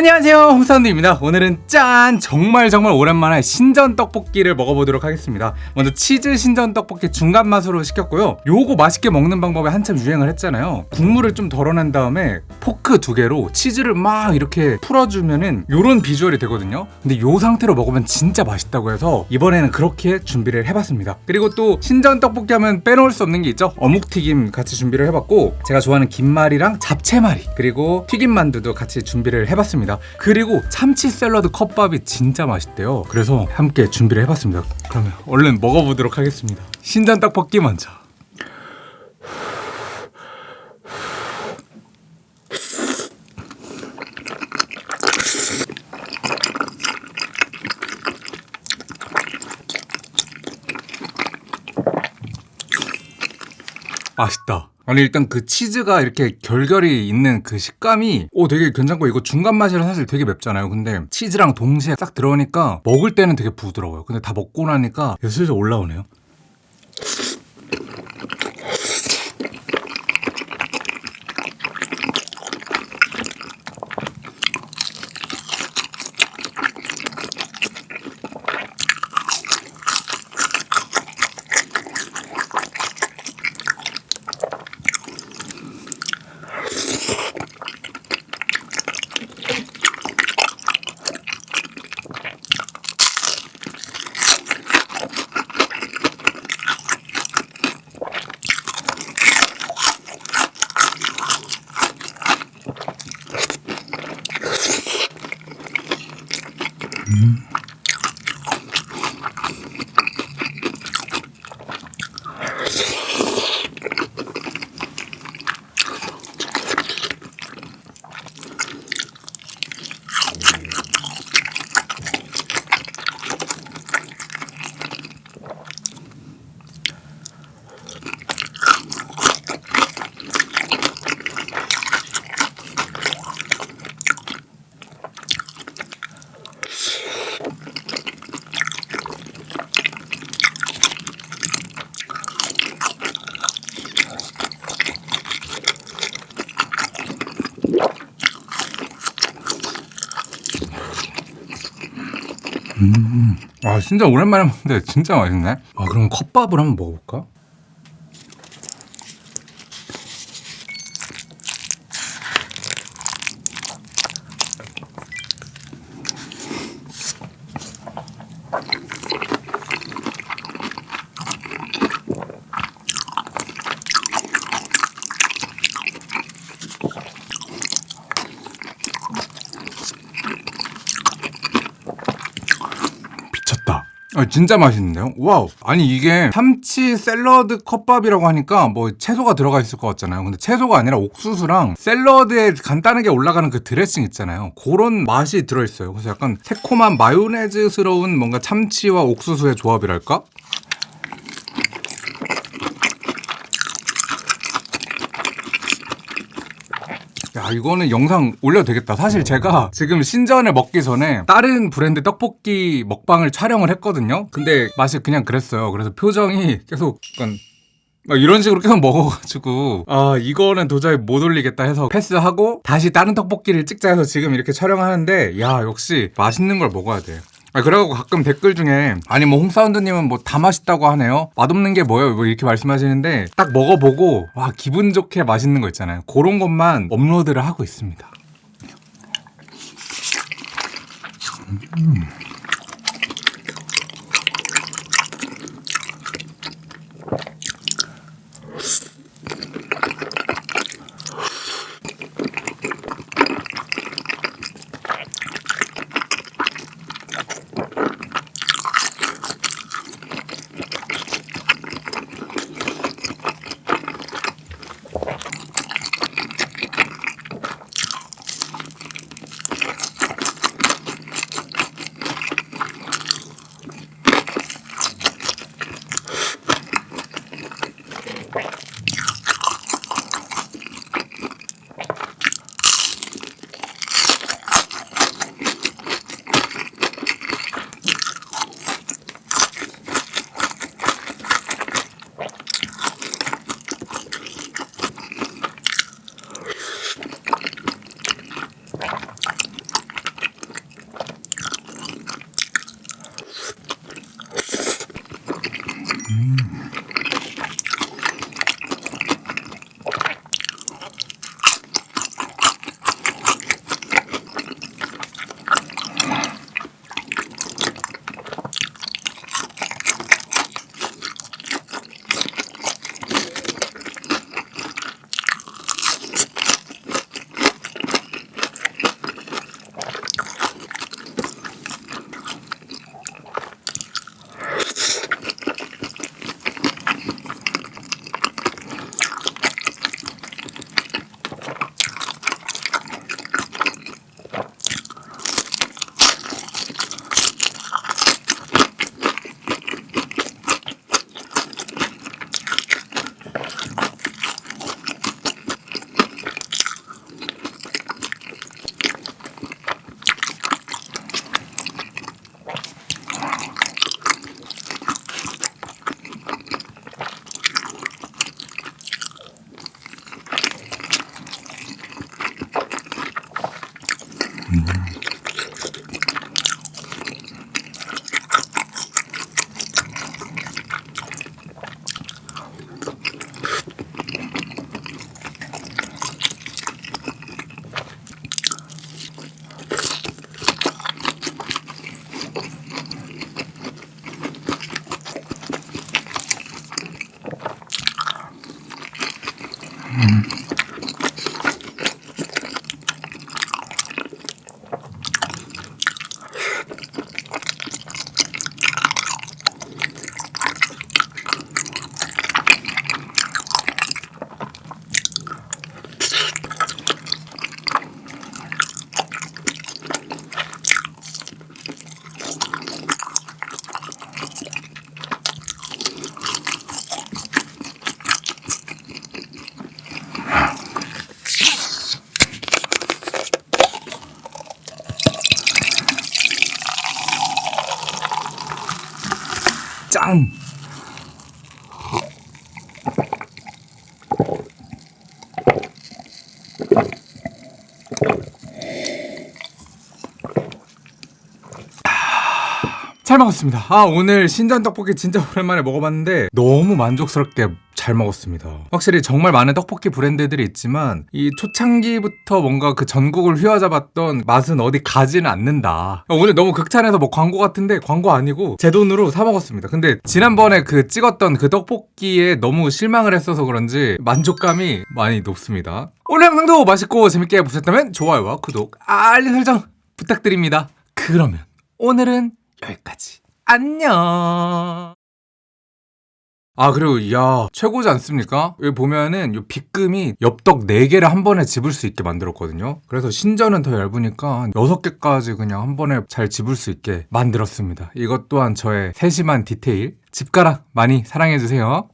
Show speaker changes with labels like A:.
A: 안녕하세요 홍사운드입니다. 오늘은 짠! 정말 정말 오랜만에 신전 떡볶이를 먹어보도록 하겠습니다. 먼저 치즈 신전 떡볶이 중간 맛으로 시켰고요. 요거 맛있게 먹는 방법이 한참 유행을 했잖아요. 국물을 좀 덜어낸 다음에 포크 두 개로 치즈를 막 이렇게 풀어주면은 요런 비주얼이 되거든요. 근데 요 상태로 먹으면 진짜 맛있다고 해서 이번에는 그렇게 준비를 해봤습니다. 그리고 또 신전 떡볶이 하면 빼놓을 수 없는 게 있죠. 어묵튀김 같이 준비를 해봤고 제가 좋아하는 김말이랑 잡채말이 그리고 튀김만두도 같이 준비를 해봤습니다 그리고 참치 샐러드 컵밥이 진짜 맛있대요. 그래서 함께 준비를 해봤습니다. 그러면 얼른 먹어보도록 하겠습니다. 신전 떡볶이 먼저. 맛있다. 아니 일단 그 치즈가 이렇게 결결이 있는 그 식감이 오 되게 괜찮고 이거 중간 맛이라 사실 되게 맵잖아요. 근데 치즈랑 동시에 딱 들어오니까 먹을 때는 되게 부드러워요. 근데 다 먹고 나니까 슬슬 올라오네요. 음. 아 진짜 오랜만에 먹는데 진짜 맛있네. 아 그럼 컵밥을 한번 먹어볼까? 아, 진짜 맛있는데요? 와우. 아니, 이게 참치 샐러드 컵밥이라고 하니까 뭐 채소가 들어가 있을 것 같잖아요. 근데 채소가 아니라 옥수수랑 샐러드에 간단하게 올라가는 그 드레싱 있잖아요. 그런 맛이 들어있어요. 그래서 약간 새콤한 마요네즈스러운 뭔가 참치와 옥수수의 조합이랄까? 야 이거는 영상 올려도 되겠다. 사실 제가 지금 신전을 먹기 전에 다른 브랜드 떡볶이 먹방을 촬영을 했거든요. 근데 맛이 그냥 그랬어요. 그래서 표정이 계속 약간 막 이런 식으로 계속 먹어가지고 아 이거는 도저히 못 올리겠다 해서 패스하고 다시 다른 떡볶이를 찍자 해서 지금 이렇게 촬영하는데 야 역시 맛있는 걸 먹어야 돼 아, 그래갖고 가끔 댓글 중에 아니 뭐 홍사운드님은 뭐 다 맛있다고 하네요? 맛없는 게 뭐예요? 뭐 이렇게 말씀하시는데 딱 먹어보고 와 기분 좋게 맛있는 거 있잖아요. 그런 것만 업로드를 하고 있습니다. 음. Mm-hmm. 짠! 잘 먹었습니다. 아, 오늘 신전 떡볶이 진짜 오랜만에 먹어봤는데 너무 만족스럽게 잘 먹었습니다. 확실히 정말 많은 떡볶이 브랜드들이 있지만 이 초창기부터 뭔가 그 전국을 휘어잡았던 맛은 어디 가지는 않는다. 오늘 너무 극찬해서 뭐 광고 같은데 광고 아니고 제 돈으로 사 먹었습니다. 근데 지난번에 그 찍었던 그 떡볶이에 너무 실망을 했어서 그런지 만족감이 많이 높습니다. 오늘 영상도 맛있고 재밌게 보셨다면 좋아요와 구독, 알림 설정 부탁드립니다. 그러면 오늘은 여기까지. 안녕. 아 그리고 야 최고지 않습니까? 여기 보면은 요 빗금이 엽떡 4개를 한 번에 집을 수 있게 만들었거든요. 그래서 신전은 더 얇으니까 한 6개까지 그냥 한 번에 잘 집을 수 있게 만들었습니다. 이것 또한 저의 세심한 디테일. 집가락 많이 사랑해주세요